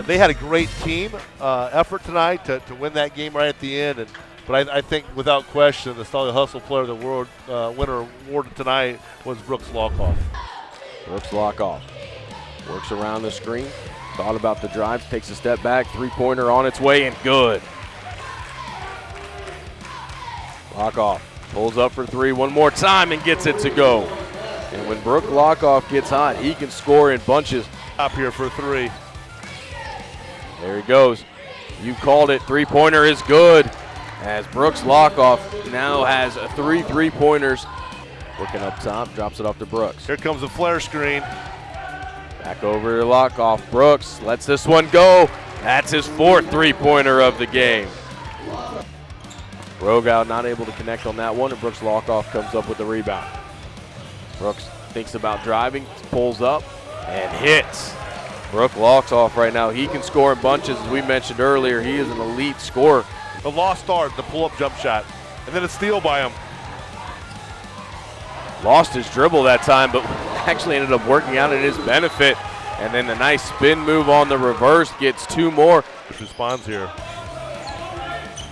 They- had a great team uh, effort tonight to, to win that game right at the end, and but I, I think without question the Stolly Hustle Player of the World uh, winner award tonight was Brooks Lockoff. Brooks Lockoff. Works around the screen. Thought about the drive. Takes a step back. Three pointer on its way and good. Lockoff. Pulls up for three one more time and gets it to go. And when Brooks Lockoff gets hot, he can score in bunches. Up here for three. There he goes. You called it. Three pointer is good. As Brooks Lockoff now has three three pointers. Looking up top, drops it off to Brooks. Here comes a flare screen. Back over to Lockoff. Brooks lets this one go. That's his fourth three pointer of the game. Rogow not able to connect on that one, and Brooks Lockoff comes up with the rebound. Brooks thinks about driving, pulls up, and hits. Brooks Lockoff right now. He can score in bunches, as we mentioned earlier. He is an elite scorer. The lost start, the pull up jump shot. And then a steal by him. Lost his dribble that time, but actually ended up working out in his benefit. And then the nice spin move on the reverse gets two more. Which responds here.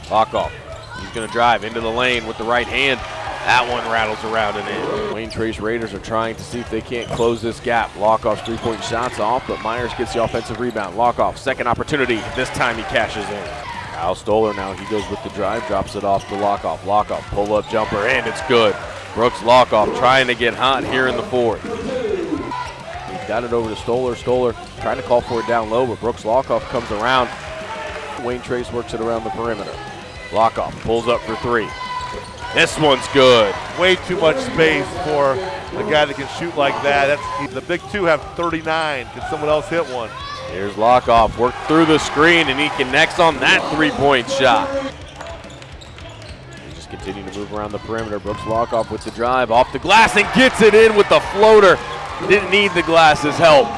Lockoff. He's going to drive into the lane with the right hand. That one rattles around and in. Wayne Trace Raiders are trying to see if they can't close this gap. Lockoff's three-point shots off, but Myers gets the offensive rebound. Lockoff, second opportunity. This time he cashes in. Al Stoller now, he goes with the drive, drops it off to Lockoff. Lockoff, pull-up jumper, and it's good. Brooks Lockoff trying to get hot here in the fourth. He's got it over to Stoller. Stoller trying to call for it down low, but Brooks Lockoff comes around. Wayne Trace works it around the perimeter. Lockoff pulls up for three. This one's good. Way too much space for a guy that can shoot like that. That's the big two have 39. Can someone else hit one? Here's Lockoff, worked through the screen, and he connects on that three-point shot. He just continue to move around the perimeter. Brooks Lockoff with the drive off the glass and gets it in with the floater. Didn't need the glass's help.